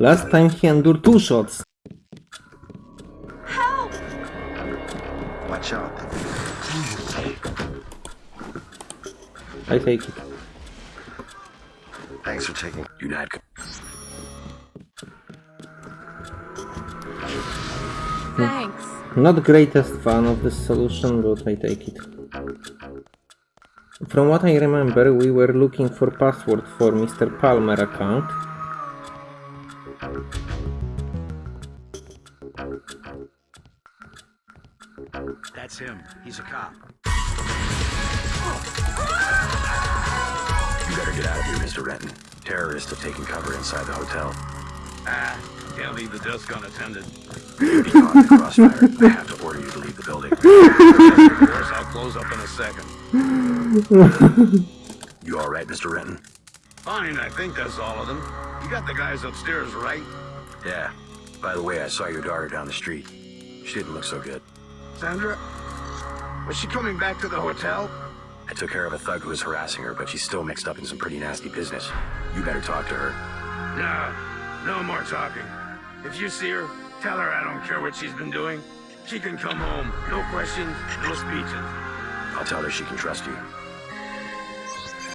Last time he endured two shots. Help! Watch out. I take it. Thanks for taking United. Thanks. Not greatest fan of this solution, but I take it. From what I remember, we were looking for password for Mr. Palmer account. That's him. He's a cop. You better get out of here, Mr. Renton. Terrorists have taken cover inside the hotel. Ah, can't leave the desk unattended. You'll be caught in the crossfire. I have to order you to leave the building. Of course, I'll close up in a second. You all right, Mr. Renton? Fine, I think that's all of them. You got the guys upstairs, right? Yeah. By the way, I saw your daughter down the street. She didn't look so good. Sandra? Was she coming back to the hotel? I took care of a thug who was harassing her, but she's still mixed up in some pretty nasty business. You better talk to her. Nah, no more talking. If you see her, tell her I don't care what she's been doing. She can come home. No questions, no speeches. I'll tell her she can trust you.